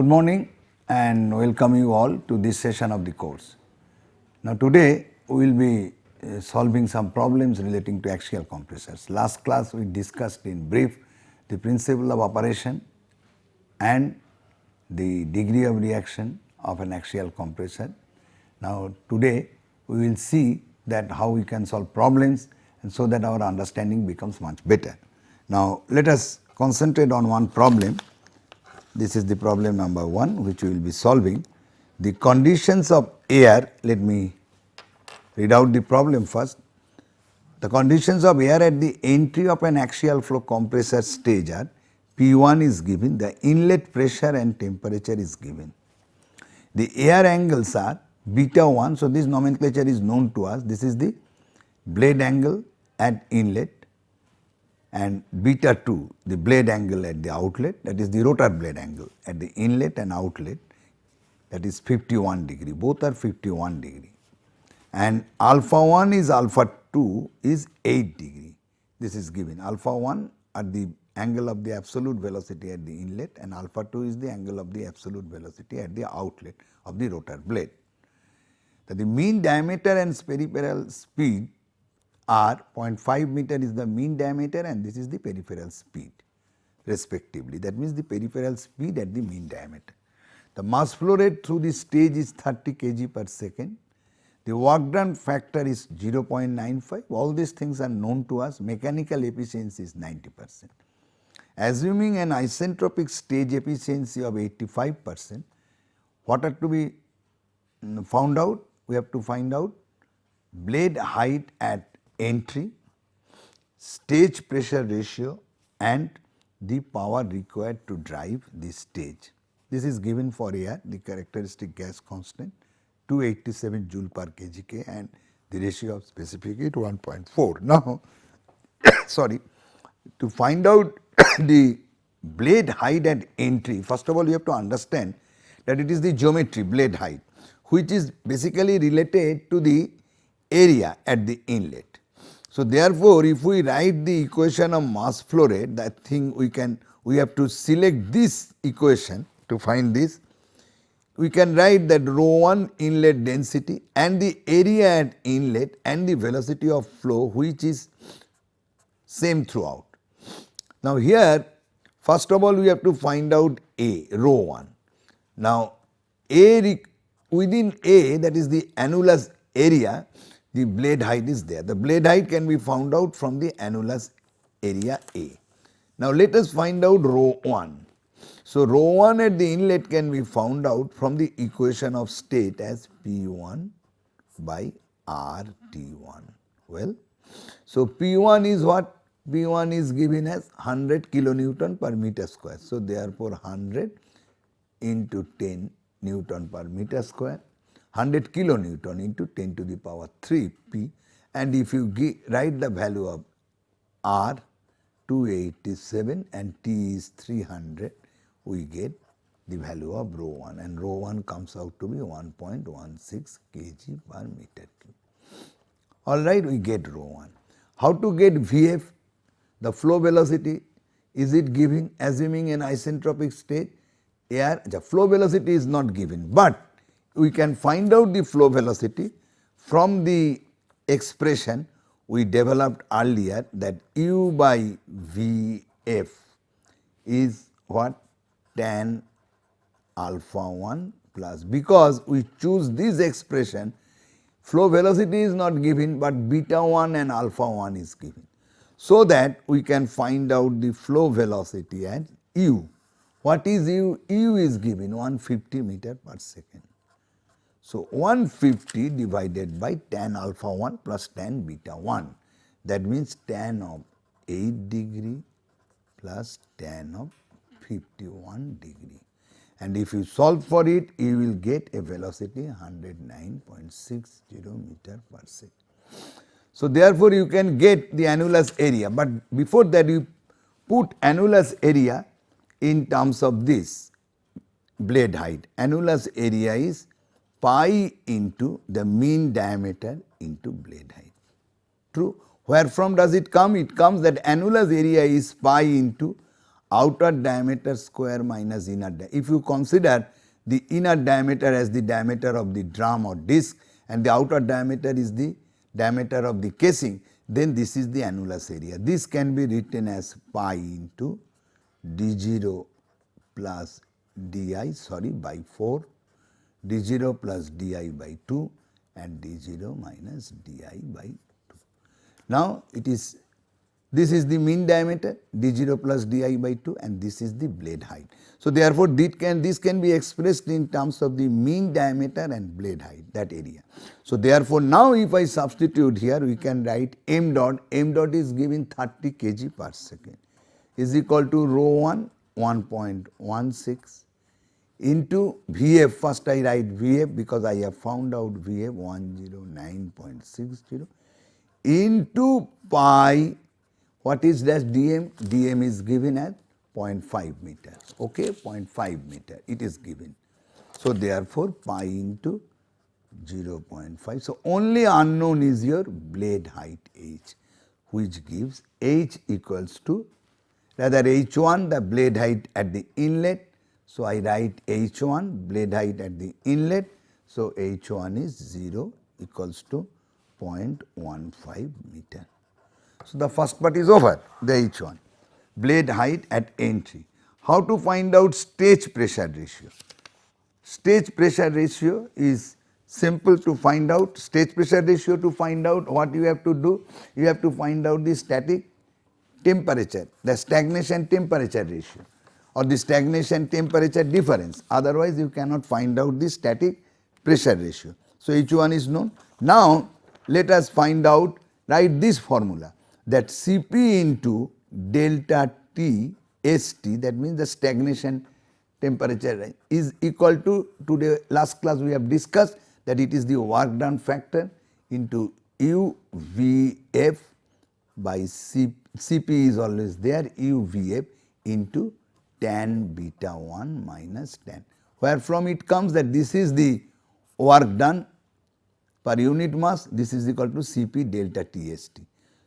Good morning and welcome you all to this session of the course. Now today we will be uh, solving some problems relating to axial compressors. Last class we discussed in brief the principle of operation and the degree of reaction of an axial compressor. Now today we will see that how we can solve problems and so that our understanding becomes much better. Now let us concentrate on one problem. This is the problem number 1 which we will be solving. The conditions of air, let me read out the problem first. The conditions of air at the entry of an axial flow compressor stage are P1 is given, the inlet pressure and temperature is given. The air angles are beta 1, so this nomenclature is known to us, this is the blade angle at inlet and beta 2 the blade angle at the outlet that is the rotor blade angle at the inlet and outlet that is 51 degree. Both are 51 degree. And alpha 1 is alpha 2 is 8 degree. This is given. Alpha 1 at the angle of the absolute velocity at the inlet and alpha 2 is the angle of the absolute velocity at the outlet of the rotor blade. That the mean diameter and peripheral speed are 0.5 meter is the mean diameter and this is the peripheral speed respectively. That means the peripheral speed at the mean diameter. The mass flow rate through the stage is 30 kg per second. The work done factor is 0.95. All these things are known to us. Mechanical efficiency is 90 percent. Assuming an isentropic stage efficiency of 85 percent, what are to be mm, found out? We have to find out blade height at entry, stage pressure ratio and the power required to drive the stage. This is given for air, the characteristic gas constant 287 joule per kg and the ratio of specific heat 1.4. Now, sorry, to find out the blade height at entry, first of all you have to understand that it is the geometry blade height which is basically related to the area at the inlet. So, therefore, if we write the equation of mass flow rate that thing we can we have to select this equation to find this we can write that rho 1 inlet density and the area at inlet and the velocity of flow which is same throughout. Now, here first of all we have to find out A rho 1. Now, A within A that is the annulus area the blade height is there. The blade height can be found out from the annulus area A. Now, let us find out rho 1. So, rho 1 at the inlet can be found out from the equation of state as P 1 by R T 1. Well, so P 1 is what? P 1 is given as 100 kilonewton per meter square. So, therefore, 100 into 10 Newton per meter square 100 kilonewton into 10 to the power 3 p and if you write the value of r 287 and t is 300 we get the value of rho 1 and rho 1 comes out to be 1.16 kg per meter cube. Alright we get rho 1. How to get Vf? The flow velocity is it giving assuming an isentropic state air the flow velocity is not given but we can find out the flow velocity from the expression we developed earlier that u by Vf is what tan alpha 1 plus because we choose this expression flow velocity is not given but beta 1 and alpha 1 is given. So that we can find out the flow velocity at u. What is u? u is given 150 meter per second. So, 150 divided by tan alpha 1 plus tan beta 1 that means tan of 8 degree plus tan of 51 degree and if you solve for it you will get a velocity 109.60 meter per second. So, therefore, you can get the annulus area, but before that you put annulus area in terms of this blade height. Annulus area is pi into the mean diameter into blade height. True. Where from does it come? It comes that annulus area is pi into outer diameter square minus inner diameter. If you consider the inner diameter as the diameter of the drum or disc and the outer diameter is the diameter of the casing, then this is the annulus area. This can be written as pi into d0 plus di sorry by 4, d0 plus di by 2 and d0 minus di by 2. Now, it is this is the mean diameter d0 plus di by 2 and this is the blade height. So, therefore, can, this can be expressed in terms of the mean diameter and blade height that area. So, therefore, now if I substitute here we can write m dot, m dot is given 30 kg per second is equal to rho 1 1.16 into Vf first I write Vf because I have found out Vf 109.60 into pi what is that dm? dm is given as 0.5 meter, okay, 0.5 meter it is given. So, therefore, pi into 0.5. So, only unknown is your blade height h which gives h equals to rather h1 the blade height at the inlet. So, I write h1 blade height at the inlet. So, h1 is 0 equals to 0.15 meter. So, the first part is over the H1 blade height at entry. How to find out stage pressure ratio? Stage pressure ratio is simple to find out stage pressure ratio to find out what you have to do you have to find out the static temperature the stagnation temperature ratio or the stagnation temperature difference otherwise you cannot find out the static pressure ratio. So, each one is known. Now, let us find out write this formula that Cp into delta T St that means the stagnation temperature is equal to today last class we have discussed that it is the work done factor into UVF by C, Cp is always there UVF into tan beta 1 minus tan where from it comes that this is the work done per unit mass this is equal to Cp delta TST.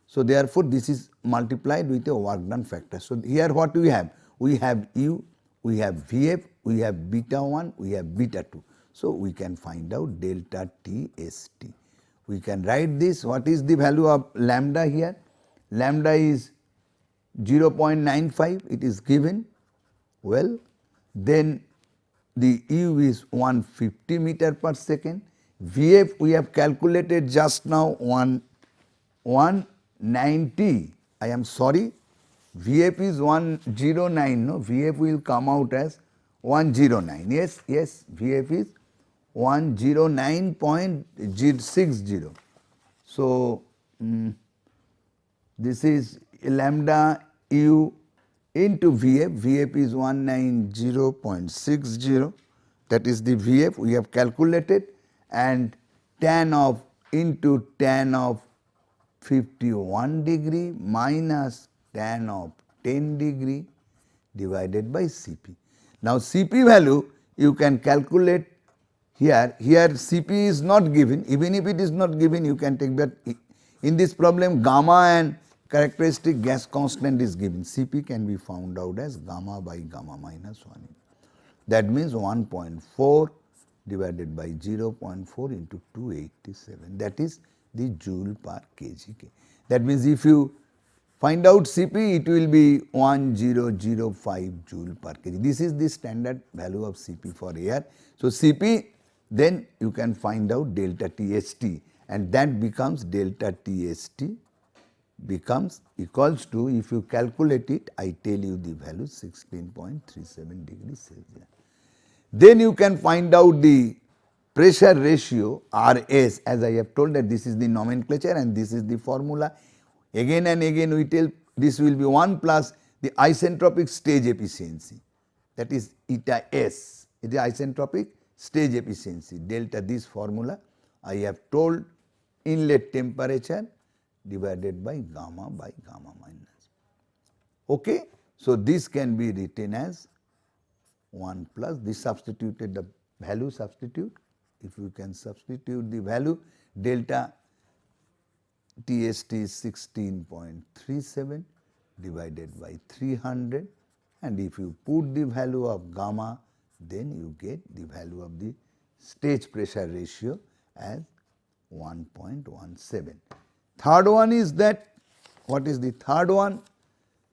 So, therefore, this is multiplied with a work done factor. So, here what we have? We have U, we have Vf, we have beta 1, we have beta 2. So, we can find out delta T S T. We can write this, what is the value of lambda here? Lambda is 0.95, it is given. Well, then the U is 150 meter per second. Vf we have calculated just now 1, 1 90, I am sorry, VF is 109, no, VF will come out as 109, yes, yes, VF is 109.60. So, um, this is lambda u into VF, VF is 190.60 that is the VF we have calculated and tan of into tan of 51 degree minus tan of 10 degree divided by Cp. Now, Cp value you can calculate here, here Cp is not given, even if it is not given you can take that. In this problem gamma and characteristic gas constant is given, Cp can be found out as gamma by gamma minus 1. That means 1.4 divided by 0.4 into 287 that is the joule per kg. That means, if you find out Cp it will be 1005 joule per kg. This is the standard value of Cp for air. So, Cp then you can find out delta TST and that becomes delta TST becomes equals to if you calculate it I tell you the value 16.37 degrees Celsius. Then you can find out the pressure ratio RS. As I have told that this is the nomenclature and this is the formula. Again and again we tell this will be 1 plus the isentropic stage efficiency. That is eta S. It is isentropic stage efficiency. Delta this formula. I have told inlet temperature divided by gamma by gamma minus. Okay? So, this can be written as 1 plus this substituted the value substitute if you can substitute the value delta TST is 16.37 divided by 300 and if you put the value of gamma then you get the value of the stage pressure ratio as 1.17. Third one is that what is the third one?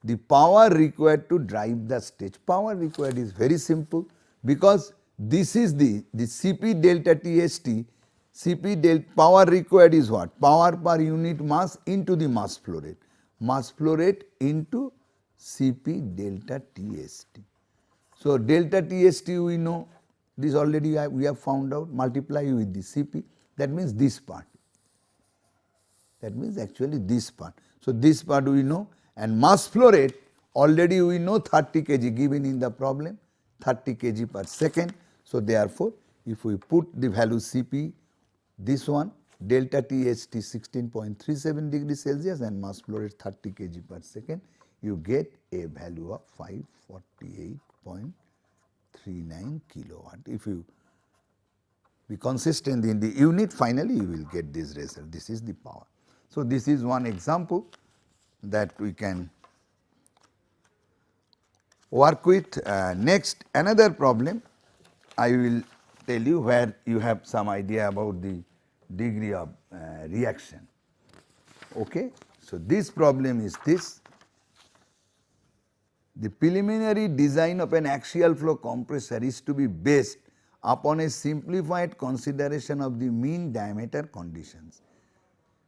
The power required to drive the stage. Power required is very simple because this is the, the Cp delta TST, Cp delta power required is what? Power per unit mass into the mass flow rate, mass flow rate into Cp delta TST. So, delta TST we know this already we have found out multiply with the Cp that means this part that means actually this part. So, this part we know and mass flow rate already we know 30 kg given in the problem 30 kg per second. So, therefore, if we put the value Cp this one delta TST 16.37 degree Celsius and mass flow rate 30 kg per second you get a value of 548.39 kilowatt. If you be consistent in the unit finally you will get this result this is the power. So, this is one example that we can work with. Uh, next another problem I will tell you where you have some idea about the degree of uh, reaction. Okay. So, this problem is this the preliminary design of an axial flow compressor is to be based upon a simplified consideration of the mean diameter conditions.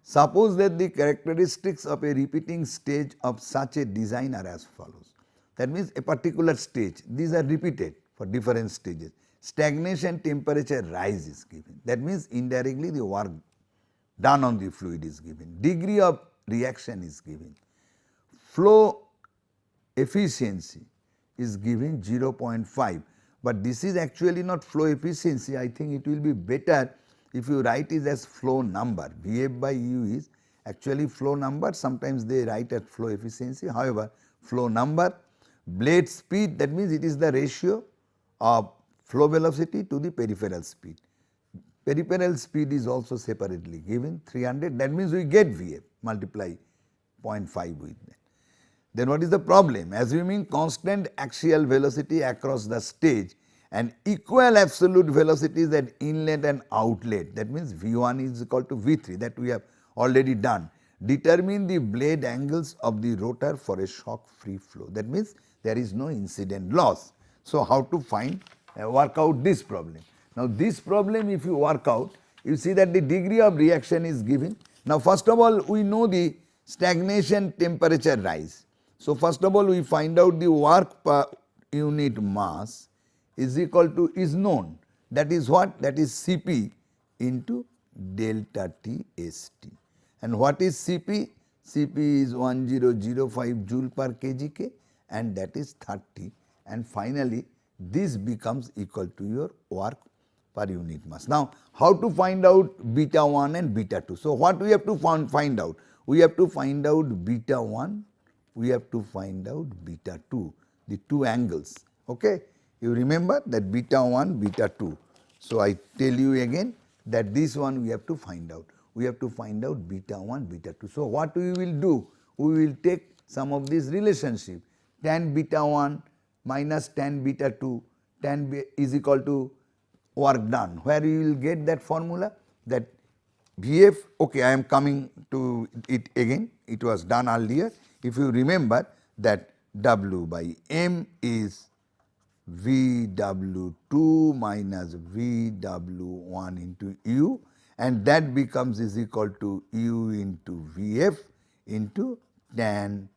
Suppose that the characteristics of a repeating stage of such a design are as follows. That means a particular stage, these are repeated for different stages. Stagnation temperature rise is given. That means indirectly the work done on the fluid is given. Degree of reaction is given. Flow efficiency is given 0.5, but this is actually not flow efficiency. I think it will be better if you write it as flow number, Vf by u is actually flow number, sometimes they write at flow efficiency. However, flow number, blade speed that means it is the ratio of flow velocity to the peripheral speed. Peripheral speed is also separately given 300 that means we get Vf multiply 0.5 with that. Then what is the problem? Assuming constant axial velocity across the stage and equal absolute velocities at inlet and outlet that means V1 is equal to V3 that we have already done. Determine the blade angles of the rotor for a shock free flow that means there is no incident loss. So, how to find uh, work out this problem. Now, this problem if you work out you see that the degree of reaction is given. Now, first of all we know the stagnation temperature rise. So, first of all we find out the work per unit mass is equal to is known that is what that is Cp into delta T S T And what is Cp? Cp is 1005 joule per kgk and that is 30 and finally this becomes equal to your work per unit mass. Now, how to find out beta 1 and beta 2? So, what we have to find, find out? We have to find out beta 1, we have to find out beta 2, the two angles. Okay? You remember that beta 1, beta 2. So, I tell you again that this one we have to find out. We have to find out beta 1, beta 2. So, what we will do? We will take some of this relationship tan beta 1 minus tan beta 2 tan is equal to work done where you will get that formula that Vf okay I am coming to it again it was done earlier if you remember that W by m is VW2 minus VW1 into U and that becomes is equal to U into Vf into tan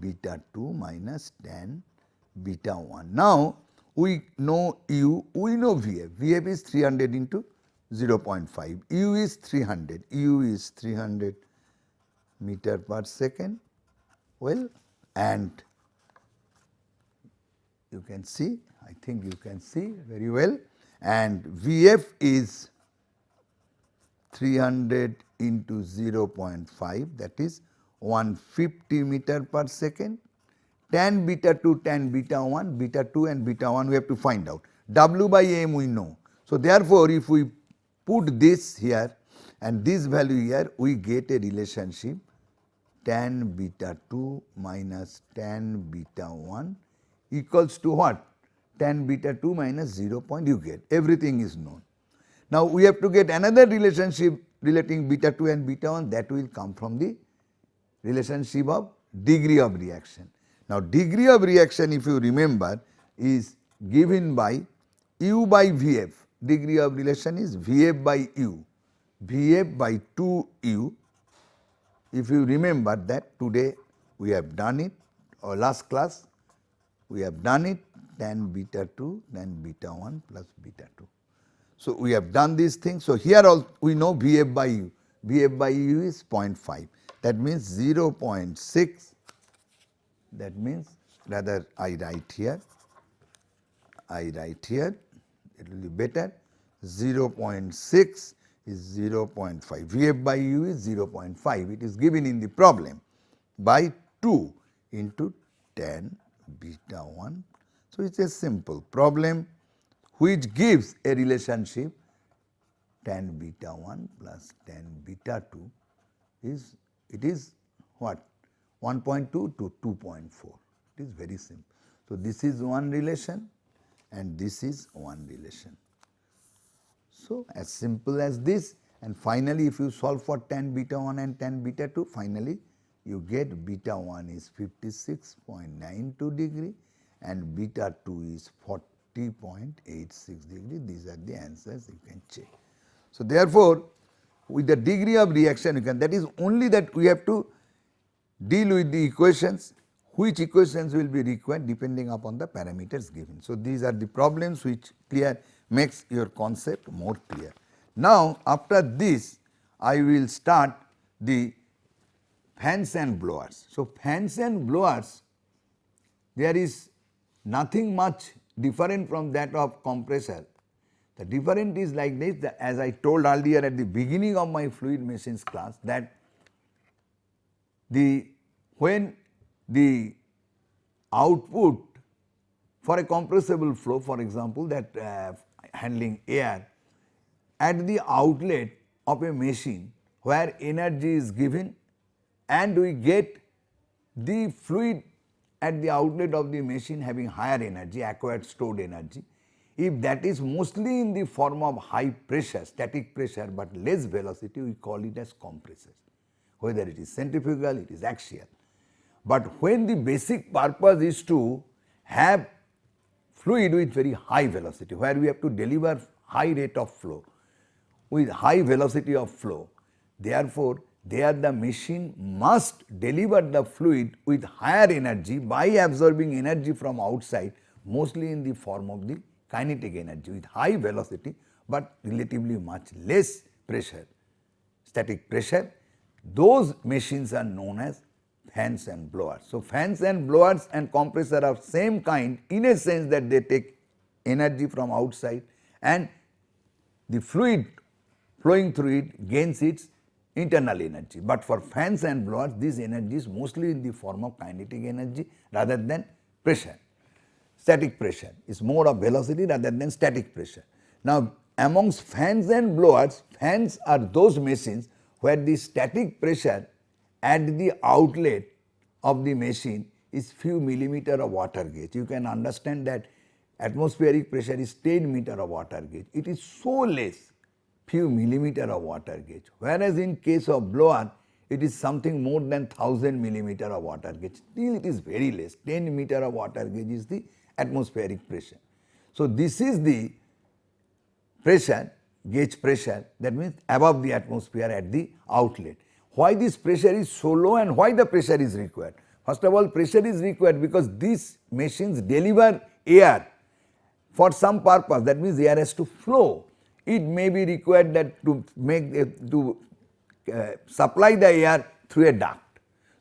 beta 2 minus tan beta 1. Now, we know U, we know Vf, Vf is 300 into 0.5, U is 300, U is 300 meter per second, well and you can see, I think you can see very well. And Vf is 300 into 0.5 that is 150 meter per second. Tan beta 2 tan beta 1 beta 2 and beta 1 we have to find out. W by m we know. So, therefore, if we put this here and this value here we get a relationship tan beta 2 minus tan beta 1 equals to what? tan beta 2 minus 0 point you get everything is known. Now we have to get another relationship relating beta 2 and beta 1 that will come from the relationship of degree of reaction. Now degree of reaction if you remember is given by u by Vf degree of relation is Vf by u Vf by 2 u if you remember that today we have done it or last class we have done it tan beta 2 then beta 1 plus beta 2. So, we have done these things. So, here we know Vf by u, Vf by u is 0.5 that means 0 0.6 that means rather I write here, I write here. It will be better. 0 0.6 is 0 0.5 Vf by u is 0 0.5 it is given in the problem by 2 into tan beta 1 so, it is a simple problem which gives a relationship tan beta 1 plus tan beta 2 is it is what 1.2 to 2.4 it is very simple. So, this is one relation and this is one relation. So, as simple as this and finally, if you solve for tan beta 1 and tan beta 2 finally you get beta 1 is 56.92 degree and beta 2 is 40.86 degree. These are the answers you can check. So, therefore, with the degree of reaction you can that is only that we have to deal with the equations which equations will be required depending upon the parameters given. So, these are the problems which clear makes your concept more clear. Now, after this I will start the fans and blowers. So, fans and blowers there is nothing much different from that of compressor. The different is like this as I told earlier at the beginning of my fluid machines class that the when the output for a compressible flow for example that uh, handling air at the outlet of a machine where energy is given and we get the fluid at the outlet of the machine having higher energy, acquired stored energy. If that is mostly in the form of high pressure, static pressure, but less velocity, we call it as compressors. Whether it is centrifugal, it is axial. But when the basic purpose is to have fluid with very high velocity, where we have to deliver high rate of flow with high velocity of flow, therefore, there the machine must deliver the fluid with higher energy by absorbing energy from outside mostly in the form of the kinetic energy with high velocity, but relatively much less pressure, static pressure. Those machines are known as fans and blowers. So, fans and blowers and compressor are same kind in a sense that they take energy from outside and the fluid flowing through it gains its internal energy. But for fans and blowers this energy is mostly in the form of kinetic energy rather than pressure. Static pressure is more of velocity rather than static pressure. Now amongst fans and blowers, fans are those machines where the static pressure at the outlet of the machine is few millimeter of water gauge. You can understand that atmospheric pressure is 10 meter of water gauge. It is so less few millimeter of water gauge, whereas in case of blower it is something more than 1000 millimeter of water gauge, still it is very less 10 meter of water gauge is the atmospheric pressure. So, this is the pressure gauge pressure that means above the atmosphere at the outlet. Why this pressure is so low and why the pressure is required? First of all pressure is required because these machines deliver air for some purpose that means air has to flow it may be required that to make to uh, supply the air through a duct.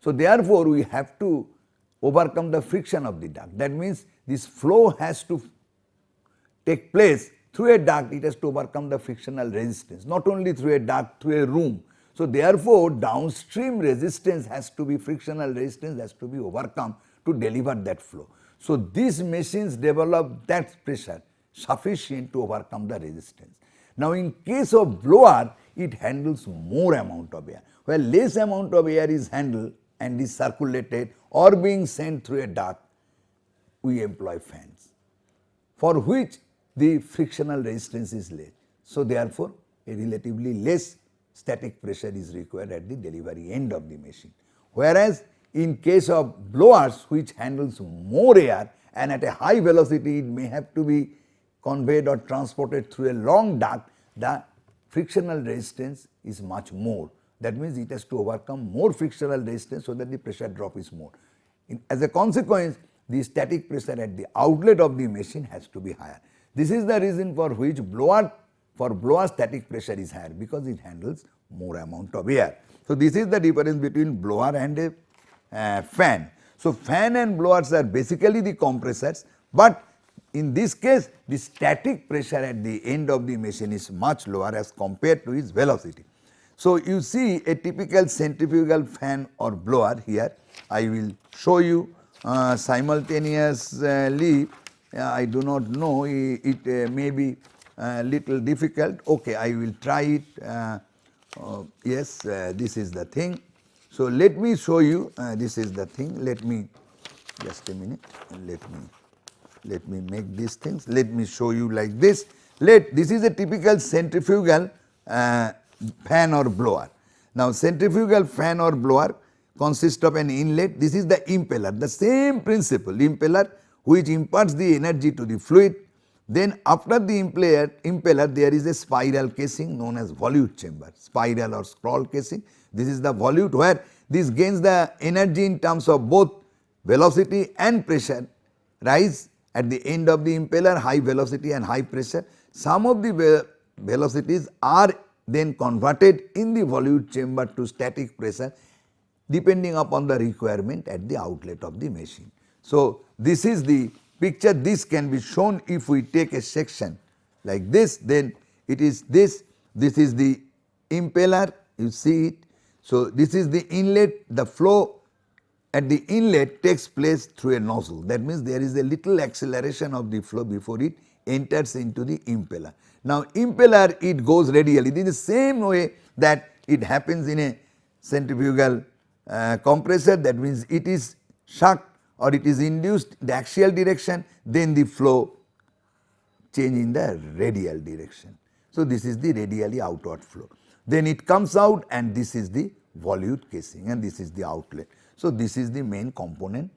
So, therefore, we have to overcome the friction of the duct that means this flow has to take place through a duct it has to overcome the frictional resistance not only through a duct through a room. So, therefore, downstream resistance has to be frictional resistance has to be overcome to deliver that flow. So, these machines develop that pressure sufficient to overcome the resistance. Now in case of blower it handles more amount of air where less amount of air is handled and is circulated or being sent through a duct we employ fans for which the frictional resistance is less. So, therefore, a relatively less static pressure is required at the delivery end of the machine. Whereas, in case of blowers which handles more air and at a high velocity it may have to be conveyed or transported through a long duct, the frictional resistance is much more. That means, it has to overcome more frictional resistance so that the pressure drop is more. In, as a consequence, the static pressure at the outlet of the machine has to be higher. This is the reason for which blower for blower static pressure is higher because it handles more amount of air. So, this is the difference between blower and a uh, fan. So, fan and blowers are basically the compressors, but in this case the static pressure at the end of the machine is much lower as compared to its velocity. So, you see a typical centrifugal fan or blower here. I will show you uh, simultaneously. Uh, I do not know it, uh, may be a little difficult. Okay I will try it. Uh, uh, yes uh, this is the thing. So, let me show you. This is the thing. Let me just a minute. Let me let me make these things let me show you like this let this is a typical centrifugal uh, fan or blower. Now, centrifugal fan or blower consists of an inlet this is the impeller the same principle impeller which imparts the energy to the fluid. Then after the impeller, impeller there is a spiral casing known as volute chamber, spiral or scroll casing. This is the volute where this gains the energy in terms of both velocity and pressure rise at the end of the impeller high velocity and high pressure. Some of the velocities are then converted in the volute chamber to static pressure depending upon the requirement at the outlet of the machine. So, this is the picture this can be shown if we take a section like this then it is this this is the impeller you see it. So, this is the inlet the flow at the inlet takes place through a nozzle that means there is a little acceleration of the flow before it enters into the impeller. Now, impeller it goes radially is the same way that it happens in a centrifugal uh, compressor that means it is sucked or it is induced the axial direction then the flow change in the radial direction. So, this is the radially outward flow. Then it comes out and this is the volute casing and this is the outlet. So, this is the main component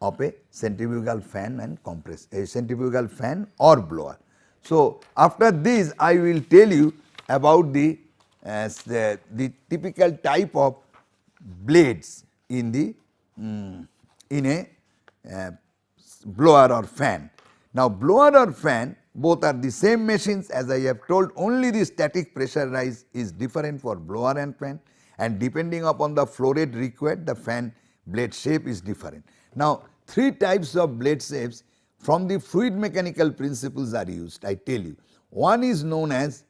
of a centrifugal fan and compress a centrifugal fan or blower. So, after this I will tell you about the, uh, the, the typical type of blades in the um, in a uh, blower or fan. Now, blower or fan both are the same machines as I have told only the static pressure rise is different for blower and fan and depending upon the flow rate required the fan blade shape is different. Now, three types of blade shapes from the fluid mechanical principles are used I tell you. One is known as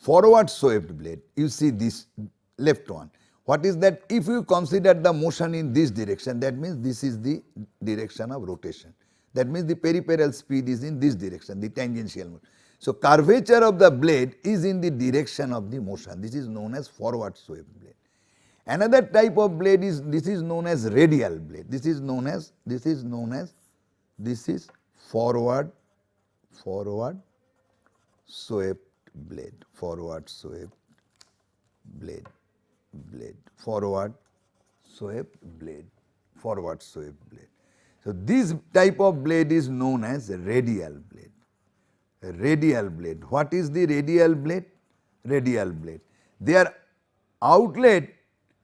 forward swept blade you see this left one what is that? If you consider the motion in this direction, that means this is the direction of rotation. That means the peripheral speed is in this direction, the tangential motion. So, curvature of the blade is in the direction of the motion. This is known as forward swept blade. Another type of blade is this is known as radial blade. This is known as this is known as this is forward forward swept blade forward swept blade blade, forward swept blade, forward swept blade. So, this type of blade is known as radial blade, radial blade. What is the radial blade? Radial blade. Their outlet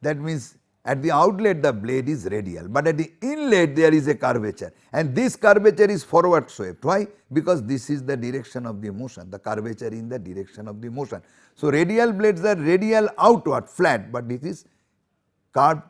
that means at the outlet the blade is radial, but at the inlet there is a curvature and this curvature is forward swept. Why? Because this is the direction of the motion, the curvature in the direction of the motion. So, radial blades are radial outward flat, but this is curved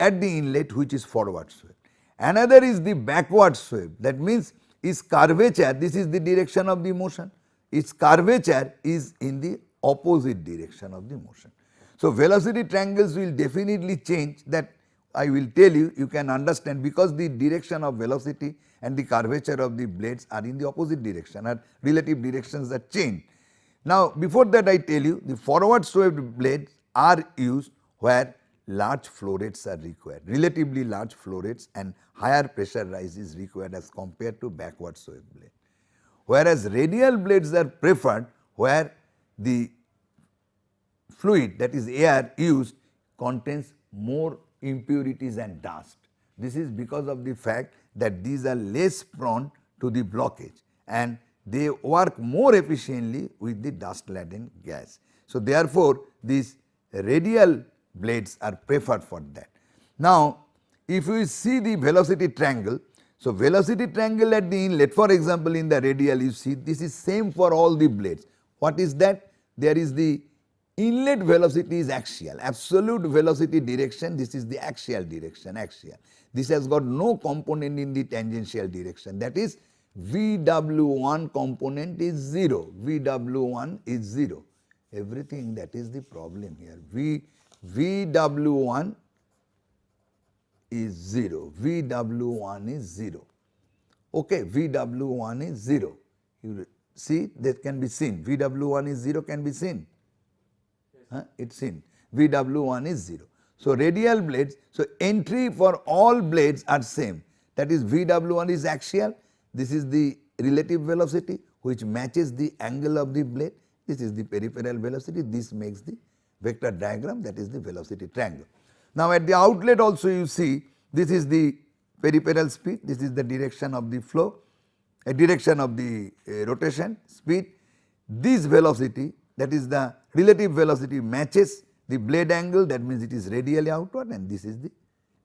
at the inlet which is forward swept. Another is the backward swept that means its curvature this is the direction of the motion, its curvature is in the opposite direction of the motion. So, velocity triangles will definitely change that I will tell you, you can understand because the direction of velocity and the curvature of the blades are in the opposite direction or relative directions that change. Now, before that I tell you the forward swept blades are used where large flow rates are required, relatively large flow rates and higher pressure rise is required as compared to backward swept blade. Whereas radial blades are preferred where the fluid that is air used contains more impurities and dust. This is because of the fact that these are less prone to the blockage and they work more efficiently with the dust laden gas. So, therefore, these radial blades are preferred for that. Now, if you see the velocity triangle, so velocity triangle at the inlet for example, in the radial you see this is same for all the blades. What is that? There is the inlet velocity is axial, absolute velocity direction this is the axial direction axial. This has got no component in the tangential direction. That is VW1 component is 0, VW1 is 0 everything that is the problem here. V VW1 is 0, VW1 is 0, okay, VW1 is 0. You see that can be seen, VW1 is 0 can be seen, huh? it is in VW1 is 0. So, radial blades, so entry for all blades are same that is VW1 is axial, this is the relative velocity which matches the angle of the blade this is the peripheral velocity, this makes the vector diagram that is the velocity triangle. Now, at the outlet also you see this is the peripheral speed, this is the direction of the flow, a direction of the uh, rotation speed. This velocity that is the relative velocity matches the blade angle that means it is radially outward and this is the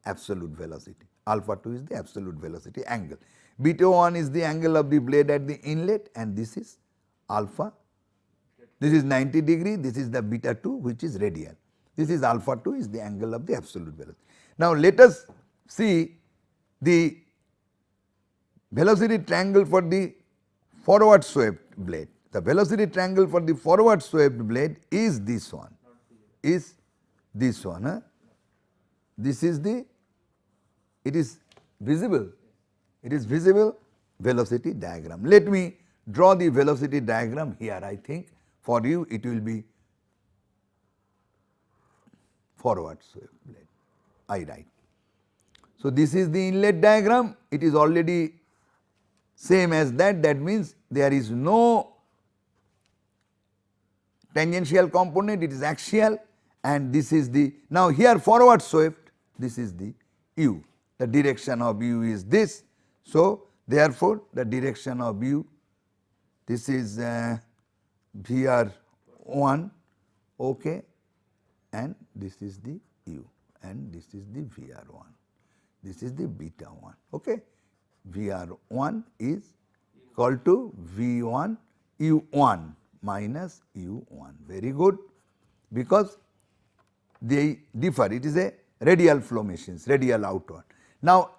absolute velocity. Alpha 2 is the absolute velocity angle. Beta 1 is the angle of the blade at the inlet and this is alpha this is 90 degree, this is the beta 2 which is radial. This is alpha 2 is the angle of the absolute velocity. Now, let us see the velocity triangle for the forward swept blade. The velocity triangle for the forward swept blade is this one, is this one. Huh? This is the, it is visible, it is visible velocity diagram. Let me draw the velocity diagram here I think for you it will be forward swept blade, I write. So, this is the inlet diagram, it is already same as that, that means there is no tangential component, it is axial and this is the, now here forward swept, this is the u, the direction of u is this. So, therefore, the direction of u, this is uh, VR 1 okay and this is the U and this is the VR 1 this is the beta 1 okay VR 1 is equal to V 1 U 1 minus U 1 very good because they differ it is a radial flow machines radial outward. Now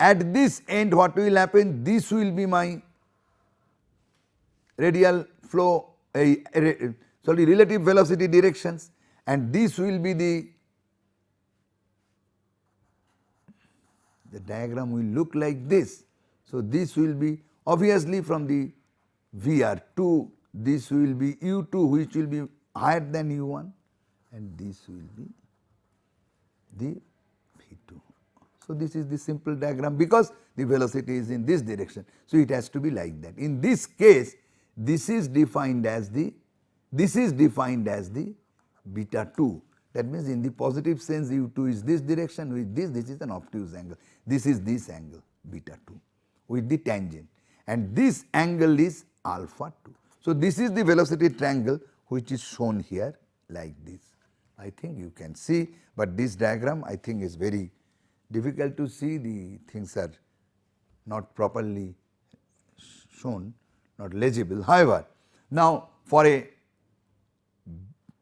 at this end what will happen this will be my radial flow a, a, sorry relative velocity directions and this will be the the diagram will look like this. So, this will be obviously from the VR 2 this will be u 2 which will be higher than u 1 and this will be the V 2. So, this is the simple diagram because the velocity is in this direction. So, it has to be like that. In this case this is defined as the this is defined as the beta 2 that means in the positive sense u 2 is this direction with this this is an obtuse angle this is this angle beta 2 with the tangent and this angle is alpha 2. So, this is the velocity triangle which is shown here like this. I think you can see, but this diagram I think is very difficult to see the things are not properly shown not legible. However, now for a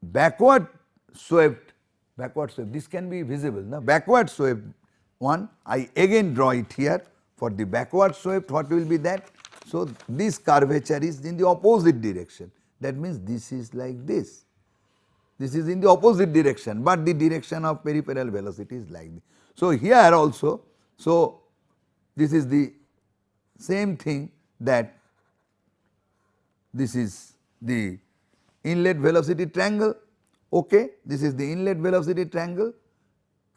backward swept, backward swept, this can be visible. Now, backward swept one, I again draw it here for the backward swept, what will be that? So, this curvature is in the opposite direction, that means this is like this. This is in the opposite direction, but the direction of peripheral velocity is like this. So, here also, so this is the same thing that this is the inlet velocity triangle, okay. This is the inlet velocity triangle.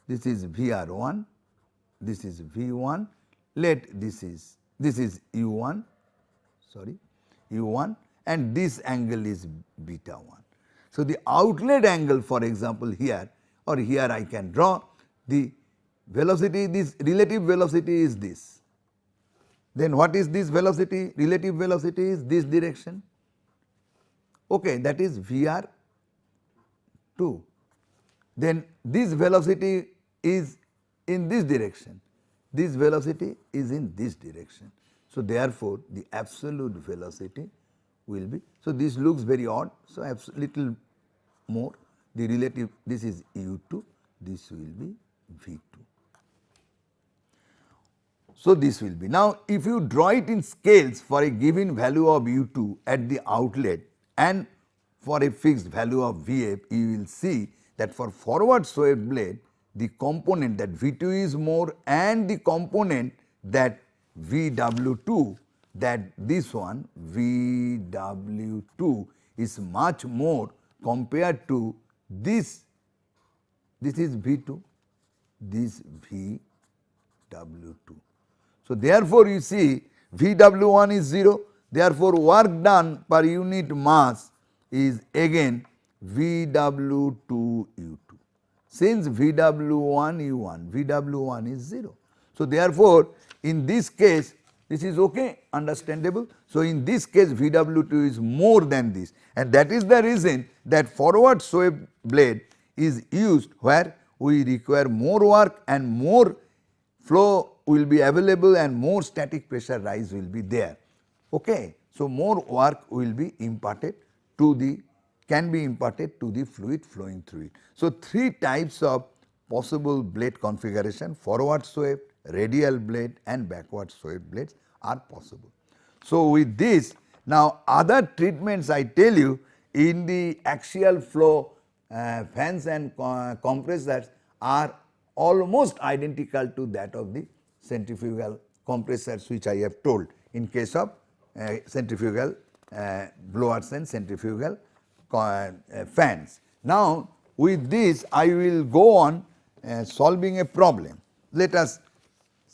this is VR1, this is V1, let this is this is U1 sorry U1 and this angle is beta 1. So, the outlet angle for example here or here I can draw the velocity this relative velocity is this. Then what is this velocity? Relative velocity is this direction okay that is Vr 2. Then this velocity is in this direction, this velocity is in this direction. So, therefore, the absolute velocity will be, so this looks very odd, so little more the relative this is u2, this will be v2. So, this will be. Now, if you draw it in scales for a given value of u2 at the outlet and for a fixed value of Vf, you will see that for forward swept blade the component that V2 is more and the component that VW2 that this one VW2 is much more compared to this, this is V2, this VW2. So, therefore, you see VW1 is 0, therefore, work done per unit mass is again VW2U2. Since VW1 U1, VW1 is 0. So, therefore, in this case this is okay understandable. So, in this case VW2 is more than this and that is the reason that forward swept blade is used where we require more work and more flow will be available and more static pressure rise will be there. Okay. So, more work will be imparted to the can be imparted to the fluid flowing through it. So, three types of possible blade configuration forward swept, radial blade and backward swept blades are possible. So, with this now other treatments I tell you in the axial flow uh, fans and compressors are almost identical to that of the centrifugal compressors which I have told in case of uh, centrifugal uh, blowers and centrifugal uh, fans. Now, with this I will go on uh, solving a problem. Let us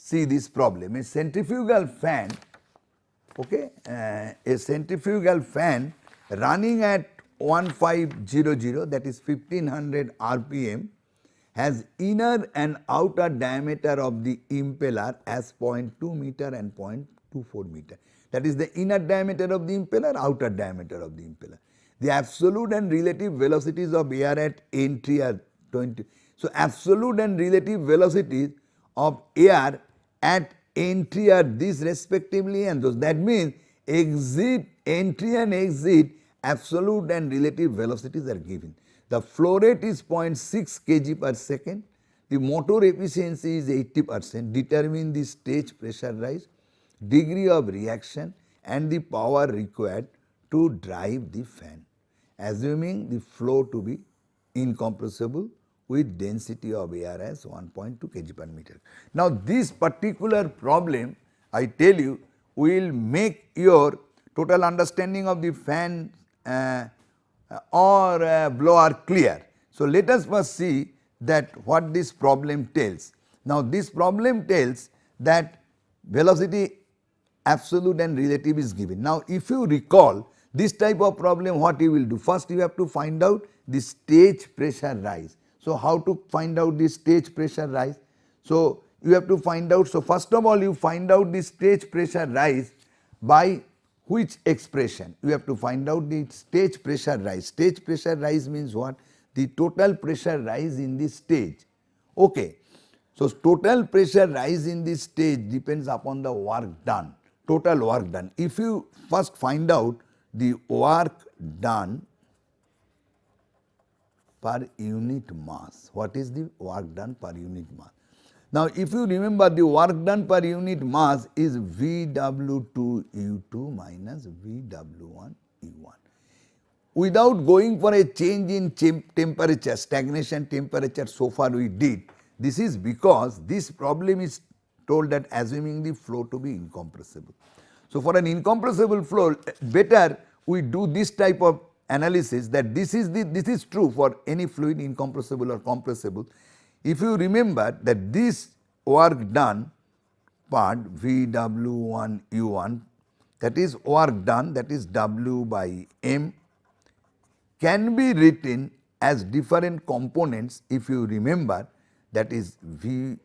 see this problem. A centrifugal fan, okay, uh, a centrifugal fan running at 1500 that is 1500 rpm has inner and outer diameter of the impeller as 0.2 meter and 0.24 meter. That is the inner diameter of the impeller, outer diameter of the impeller. The absolute and relative velocities of air at entry are 20. So, absolute and relative velocities of air at entry are these respectively and those. That means, exit, entry and exit absolute and relative velocities are given. The flow rate is 0.6 kg per second, the motor efficiency is 80 percent, determine the stage pressure rise, degree of reaction and the power required to drive the fan assuming the flow to be incompressible with density of air as 1.2 kg per meter. Now, this particular problem I tell you will make your total understanding of the fan uh, or uh, blower clear. So, let us first see that what this problem tells. Now, this problem tells that velocity absolute and relative is given. Now, if you recall this type of problem what you will do? First you have to find out the stage pressure rise. So, how to find out the stage pressure rise? So, you have to find out. So, first of all you find out the stage pressure rise by which expression? You have to find out the stage pressure rise. Stage pressure rise means what? The total pressure rise in the stage. Okay. So, total pressure rise in this stage depends upon the work done, total work done. If you first find out the work done per unit mass. What is the work done per unit mass? Now, if you remember the work done per unit mass is VW2U2 minus VW1U1. Without going for a change in temperature, stagnation temperature so far we did, this is because this problem is told that assuming the flow to be incompressible. So, for an incompressible flow eh, better we do this type of analysis that this is the this is true for any fluid incompressible or compressible. if you remember that this work done part VW1 U1 that is work done that is W by M can be written as different components if you remember that is V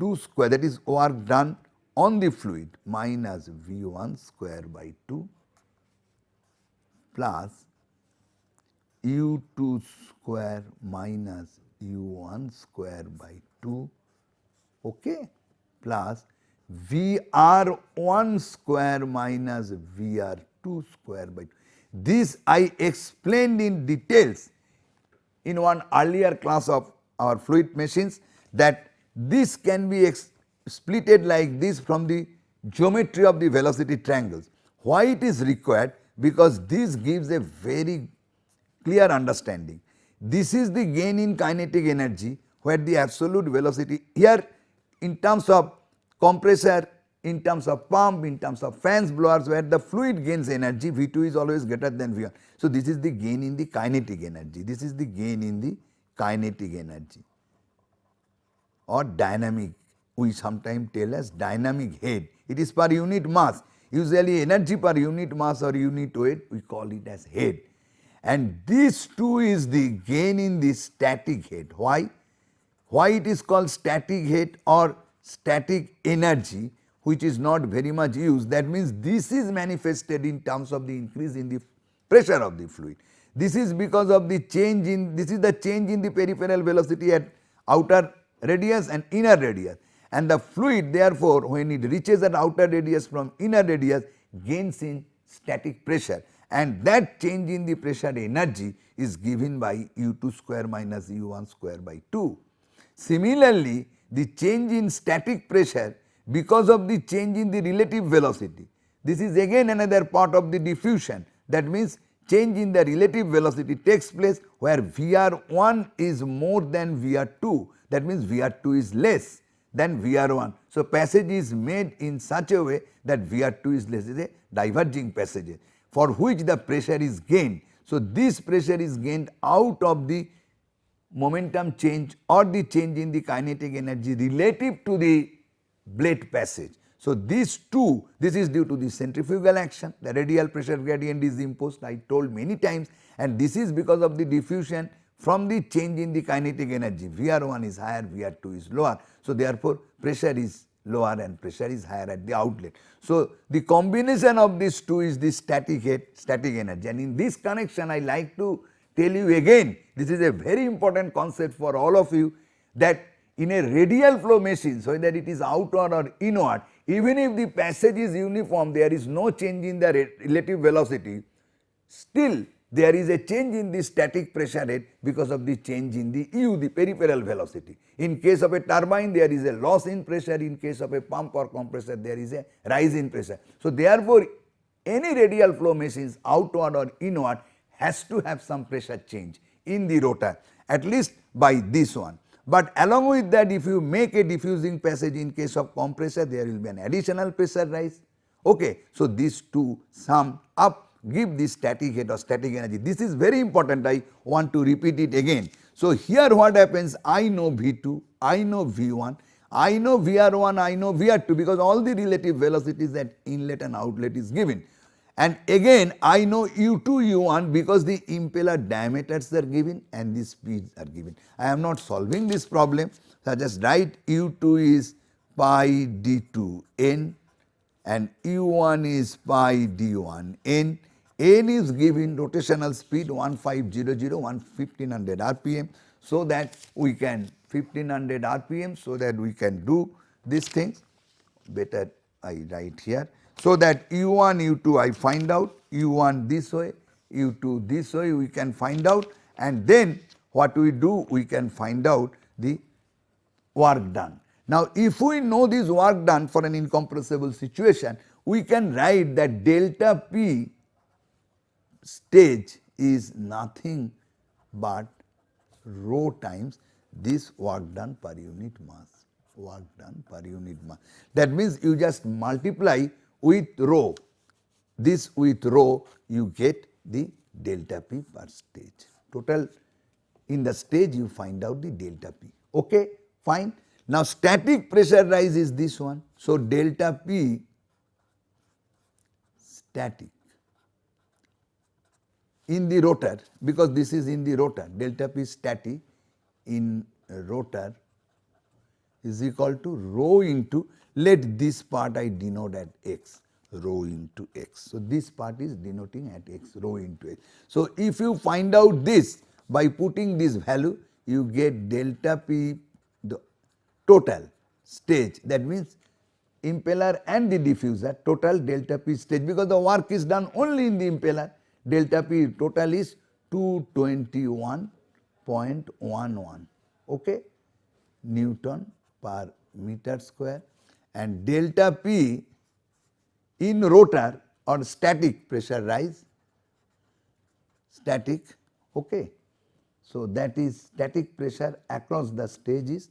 2 square that is work done on the fluid minus V 1 square by 2 plus U 2 square minus U 1 square by 2 okay, plus V r 1 square minus V r 2 square by 2. This I explained in details in one earlier class of our fluid machines that this can be splitted like this from the geometry of the velocity triangles. Why it is required? Because this gives a very clear understanding. This is the gain in kinetic energy where the absolute velocity here in terms of compressor, in terms of pump, in terms of fans blowers where the fluid gains energy V2 is always greater than V1. So, this is the gain in the kinetic energy, this is the gain in the kinetic energy or dynamic we sometimes tell as dynamic head. It is per unit mass usually energy per unit mass or unit weight we call it as head and this too is the gain in the static head. Why? Why it is called static head or static energy which is not very much used that means this is manifested in terms of the increase in the pressure of the fluid. This is because of the change in this is the change in the peripheral velocity at outer radius and inner radius and the fluid therefore when it reaches at outer radius from inner radius gains in static pressure and that change in the pressure energy is given by u2 square minus u1 square by 2. Similarly, the change in static pressure because of the change in the relative velocity. This is again another part of the diffusion that means change in the relative velocity takes place where Vr1 is more than Vr2 that means Vr2 is less than Vr1. So, passage is made in such a way that Vr2 is less is a diverging passage for which the pressure is gained. So, this pressure is gained out of the momentum change or the change in the kinetic energy relative to the blade passage. So, these two this is due to the centrifugal action the radial pressure gradient is imposed I told many times and this is because of the diffusion from the change in the kinetic energy VR1 is higher VR2 is lower. So, therefore, pressure is lower and pressure is higher at the outlet. So, the combination of these two is the static head static energy and in this connection I like to tell you again this is a very important concept for all of you that in a radial flow machine so that it is outward or inward even if the passage is uniform there is no change in the relative velocity still there is a change in the static pressure rate because of the change in the u the peripheral velocity. In case of a turbine there is a loss in pressure in case of a pump or compressor there is a rise in pressure. So, therefore, any radial flow machines outward or inward has to have some pressure change in the rotor at least by this one. But along with that if you make a diffusing passage in case of compressor there will be an additional pressure rise. Okay. So, these two sum up give this static head or static energy. This is very important I want to repeat it again. So, here what happens I know V2, I know V1, I know VR1, I know VR2 because all the relative velocities at inlet and outlet is given. And again I know u2 u1 because the impeller diameters are given and the speeds are given. I am not solving this problem so I just write u2 is pi d2 n and u1 is pi d1 n. n is given rotational speed 1500 1500 rpm so that we can 1500 rpm so that we can do these things better I write here so that u1, u2 I find out, u1 this way, u2 this way we can find out and then what we do we can find out the work done. Now if we know this work done for an incompressible situation we can write that delta p stage is nothing but rho times this work done per unit mass work done per unit mass. That means you just multiply with rho, this with rho you get the delta p per stage. Total in the stage you find out the delta p. Okay, fine. Now static pressure rise is this one. So delta P static in the rotor because this is in the rotor delta P static in rotor is equal to rho into let this part I denote at x rho into x. So, this part is denoting at x rho into x. So, if you find out this by putting this value you get delta p the total stage that means impeller and the diffuser total delta p stage because the work is done only in the impeller delta p total is 221.11 okay? Newton per meter square. And delta p in rotor or static pressure rise static okay? So that is static pressure across the stage is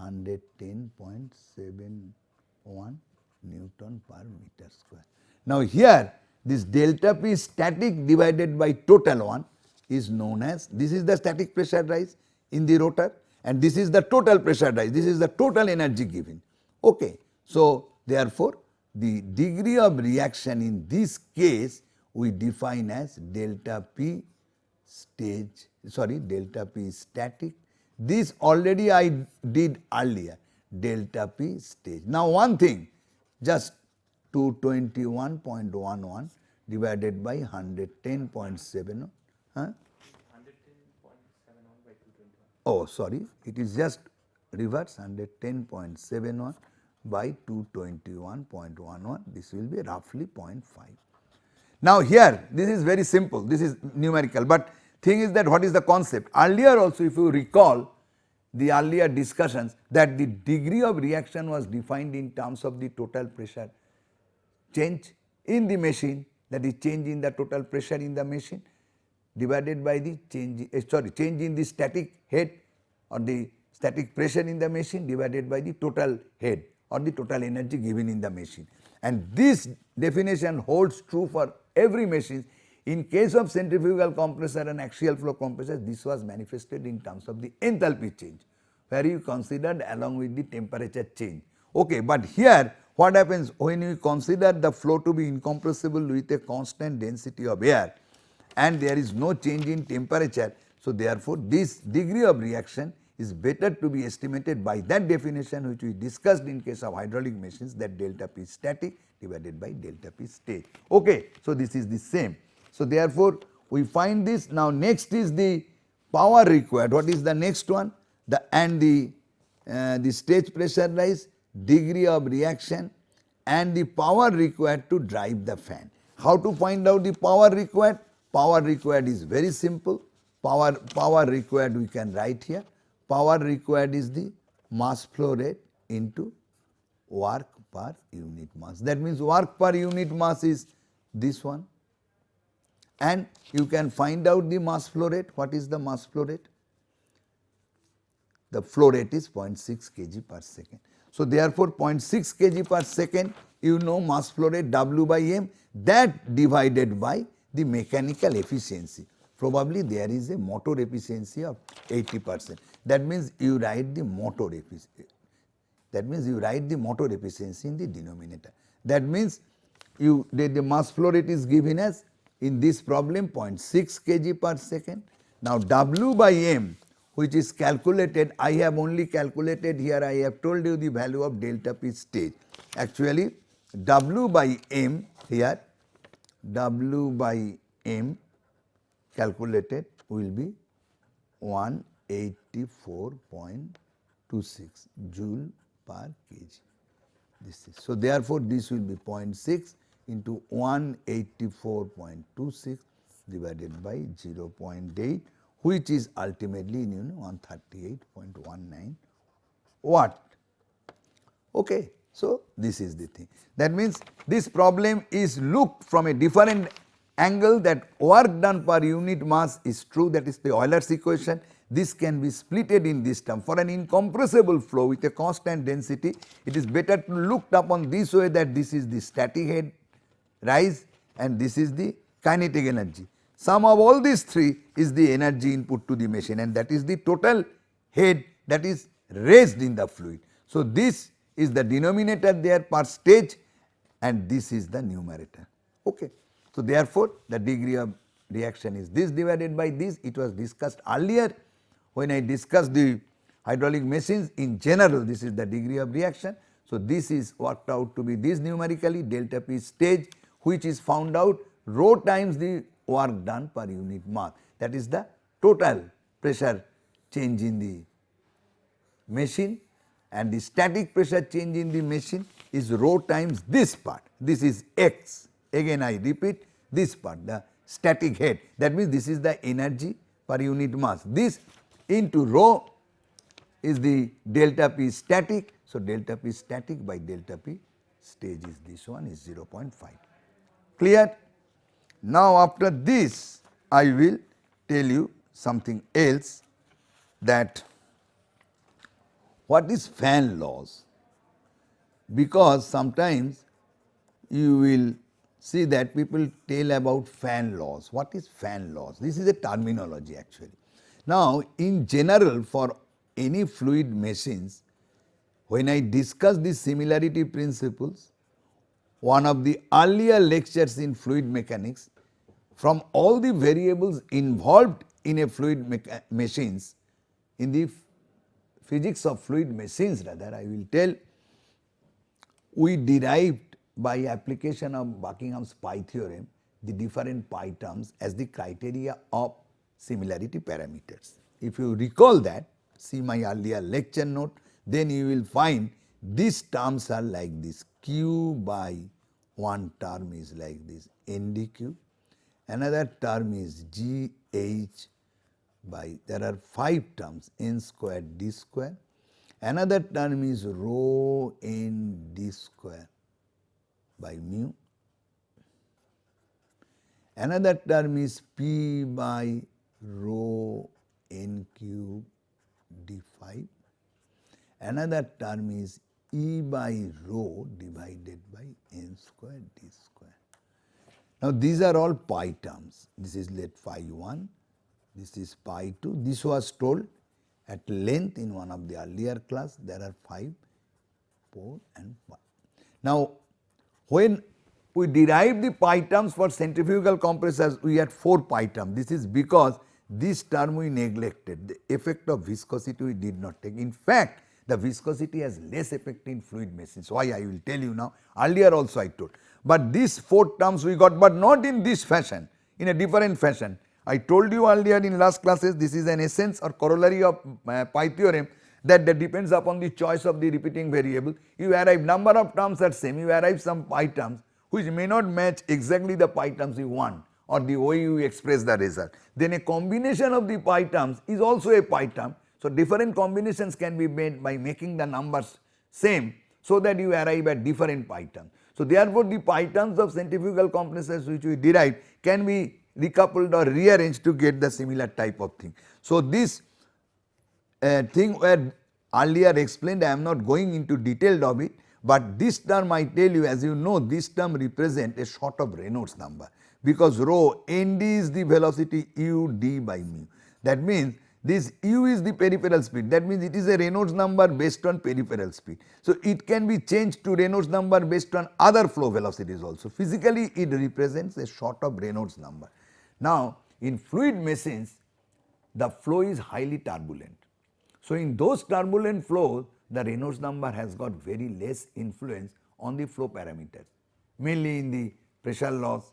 110.71 newton per meter square. Now here this delta p static divided by total one is known as this is the static pressure rise in the rotor and this is the total pressure rise. This is the total energy given. Okay so therefore the degree of reaction in this case we define as delta p stage sorry delta p static. This already I did earlier delta p stage. Now one thing just 221.11 divided by 110.7 huh? Oh sorry. It is just reverse 110.71 by 221.11 this will be roughly 0.5. Now here this is very simple. This is numerical. But thing is that what is the concept? Earlier also if you recall the earlier discussions that the degree of reaction was defined in terms of the total pressure change in the machine that is change in the total pressure in the machine divided by the change uh, sorry change in the static head or the static pressure in the machine divided by the total head or the total energy given in the machine. And this definition holds true for every machine. In case of centrifugal compressor and axial flow compressor, this was manifested in terms of the enthalpy change, where you considered along with the temperature change. Okay, but here what happens when you consider the flow to be incompressible with a constant density of air and there is no change in temperature. So, therefore, this degree of reaction is better to be estimated by that definition which we discussed in case of hydraulic machines that delta P static divided by delta P state. Okay. So, this is the same. So, therefore, we find this now next is the power required what is the next one the and the uh, the stage pressure rise degree of reaction and the power required to drive the fan. How to find out the power required? Power required is very simple power power required we can write here power required is the mass flow rate into work per unit mass. That means work per unit mass is this one and you can find out the mass flow rate. What is the mass flow rate? The flow rate is 0.6 kg per second. So, therefore, 0.6 kg per second you know mass flow rate W by m that divided by the mechanical efficiency probably there is a motor efficiency of 80 percent. That means you write the motor efficiency. That means you write the motor efficiency in the denominator. That means you the, the mass flow rate is given as in this problem 0.6 kg per second. Now W by m which is calculated I have only calculated here I have told you the value of delta P stage. Actually W by m here W by m calculated will be 184.26 joule per kg. This is so therefore this will be 0.6 into 184.26 divided by 0.8 which is ultimately you know 138.19 watt. Okay. So, this is the thing that means this problem is looked from a different angle that work done per unit mass is true that is the Euler's equation. This can be splitted in this term for an incompressible flow with a constant density it is better to look upon this way that this is the static head rise and this is the kinetic energy. Sum of all these three is the energy input to the machine and that is the total head that is raised in the fluid. So, this is the denominator there per stage and this is the numerator. Okay. So, therefore, the degree of reaction is this divided by this it was discussed earlier when I discussed the hydraulic machines in general this is the degree of reaction. So, this is worked out to be this numerically delta P stage which is found out rho times the work done per unit mass. That is the total pressure change in the machine. And the static pressure change in the machine is rho times this part. This is x. Again I repeat this part the static head. That means this is the energy per unit mass. This into rho is the delta P static. So, delta P static by delta P stage is this one is 0.5 clear. Now, after this I will tell you something else that what is fan laws because sometimes you will see that people tell about fan laws. What is fan laws? This is a terminology actually. Now, in general for any fluid machines, when I discuss the similarity principles, one of the earlier lectures in fluid mechanics, from all the variables involved in a fluid machines, in the physics of fluid machines rather I will tell, we derived by application of Buckingham's pi theorem the different pi terms as the criteria of similarity parameters. If you recall that see my earlier lecture note then you will find these terms are like this q by one term is like this ndq another term is gh by there are 5 terms n square d square. Another term is rho n d square by mu. Another term is p by rho n cube d phi. Another term is E by rho divided by n square d square. Now, these are all pi terms. This is let phi 1, this is pi 2. This was told at length in one of the earlier class. There are 5, 4 and 5. Now, when we derive the pi terms for centrifugal compressors, we had 4 pi terms. This is because this term we neglected, the effect of viscosity we did not take. In fact, the viscosity has less effect in fluid machines. Why I will tell you now, earlier also I told. But these four terms we got, but not in this fashion, in a different fashion. I told you earlier in last classes, this is an essence or corollary of uh, pi theorem that, that depends upon the choice of the repeating variable. You arrive number of terms are same, you arrive some pi terms which may not match exactly the pi terms you want or the way you express the result. Then a combination of the pi terms is also a pi term. So, different combinations can be made by making the numbers same so that you arrive at different terms. So, therefore, the terms of centrifugal compressors which we derive can be recoupled or rearranged to get the similar type of thing. So, this uh, thing were earlier explained I am not going into detail of it, but this term I tell you as you know this term represent a sort of Reynolds number because rho nd is the velocity u d by mu. That means this u is the peripheral speed that means it is a Reynolds number based on peripheral speed. So, it can be changed to Reynolds number based on other flow velocities also physically it represents a sort of Reynolds number. Now, in fluid machines the flow is highly turbulent. So, in those turbulent flows the Reynolds number has got very less influence on the flow parameters mainly in the pressure loss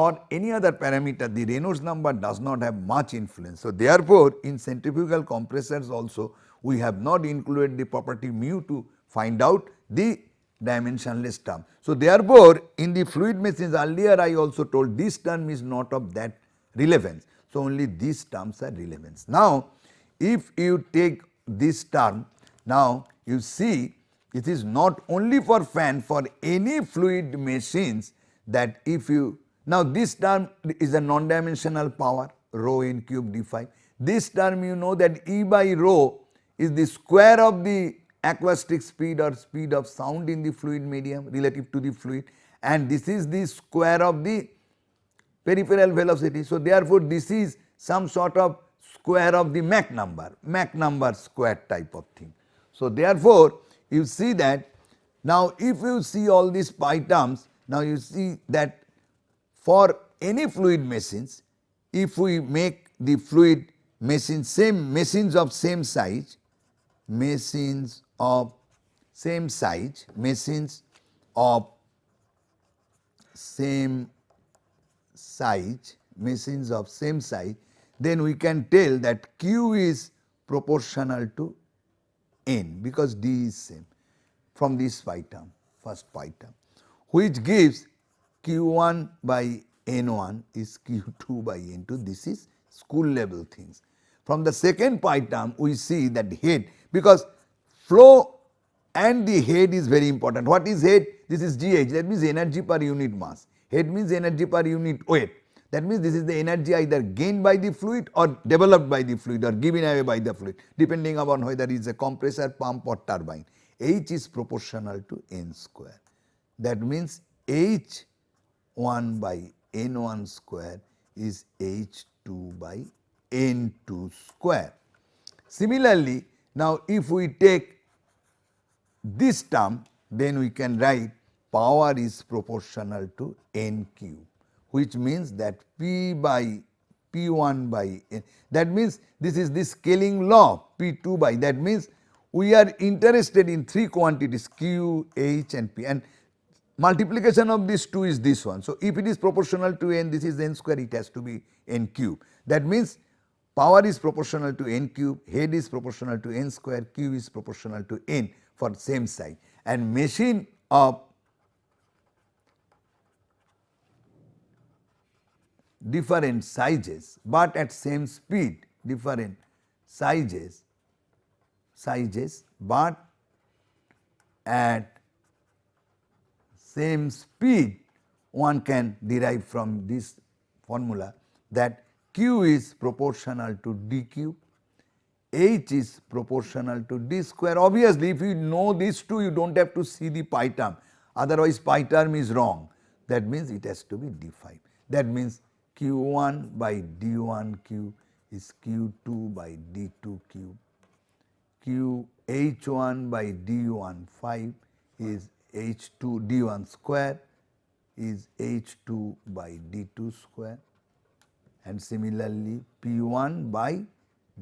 or any other parameter the Reynolds number does not have much influence. So, therefore, in centrifugal compressors also we have not included the property mu to find out the dimensionless term. So, therefore, in the fluid machines earlier I also told this term is not of that relevance. So, only these terms are relevance. Now, if you take this term now you see it is not only for fan for any fluid machines that if you now this term is a non-dimensional power rho in cube d phi. This term you know that E by rho is the square of the acoustic speed or speed of sound in the fluid medium relative to the fluid and this is the square of the peripheral velocity. So, therefore, this is some sort of square of the Mach number, Mach number square type of thing. So, therefore, you see that now if you see all these pi terms, now you see that for any fluid machines, if we make the fluid machine same machines of same size, machines of same size, machines of same size, machines of same size, then we can tell that Q is proportional to N because D is same from this pi term, first pi term, which gives Q1 by N1 is Q2 by N2. This is school level things. From the second pi term, we see that head because flow and the head is very important. What is head? This is GH that means energy per unit mass. Head means energy per unit weight. That means this is the energy either gained by the fluid or developed by the fluid or given away by the fluid depending upon whether it is a compressor, pump or turbine. H is proportional to N square. That means H 1 by N 1 square is H 2 by N 2 square. Similarly, now if we take this term then we can write power is proportional to N cube which means that P by P1 by N that means this is the scaling law P2 by that means we are interested in three quantities Q, H and P and multiplication of these two is this one. So, if it is proportional to n this is n square it has to be n cube that means power is proportional to n cube, head is proportional to n square, q is proportional to n for same size and machine of different sizes, but at same speed different sizes sizes, but at same speed one can derive from this formula that q is proportional to d cube, h is proportional to d square. Obviously, if you know these two you do not have to see the pi term. Otherwise pi term is wrong. That means it has to be d5 that means q1 by d1q is q2 by d2 cube. Q h1 by d1 5 is h2 d1 square is h2 by d2 square and similarly p1 by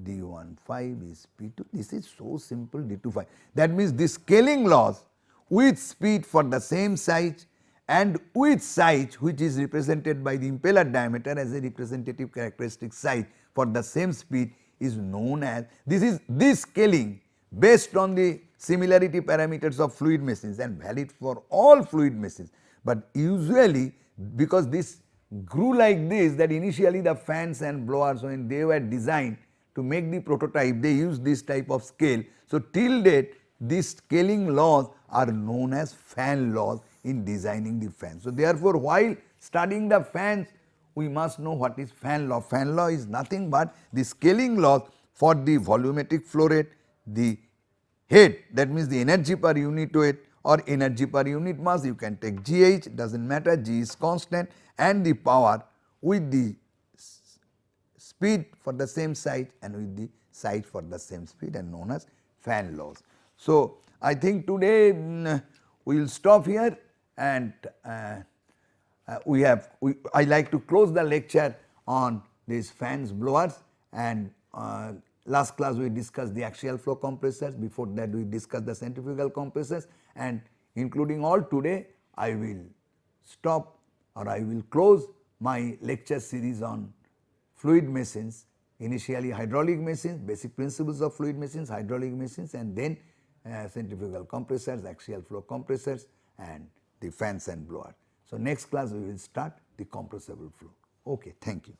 d1 5 is p2 this is so simple d2 5 that means the scaling laws with speed for the same size and with size which is represented by the impeller diameter as a representative characteristic size for the same speed is known as this is this scaling based on the similarity parameters of fluid machines and valid for all fluid machines. But usually because this grew like this that initially the fans and blowers when they were designed to make the prototype they used this type of scale. So, till date these scaling laws are known as fan laws in designing the fan. So, therefore, while studying the fans we must know what is fan law. Fan law is nothing but the scaling laws for the volumetric flow rate, the head that means the energy per unit weight or energy per unit mass you can take GH does not matter G is constant and the power with the speed for the same site and with the site for the same speed and known as fan laws. So, I think today mm, we will stop here and uh, uh, we have we, I like to close the lecture on these fans blowers and uh, last class we discussed the axial flow compressors before that we discussed the centrifugal compressors and including all today I will stop or I will close my lecture series on fluid machines initially hydraulic machines basic principles of fluid machines hydraulic machines and then uh, centrifugal compressors axial flow compressors and the fans and blower. So, next class we will start the compressible flow. Okay, thank you.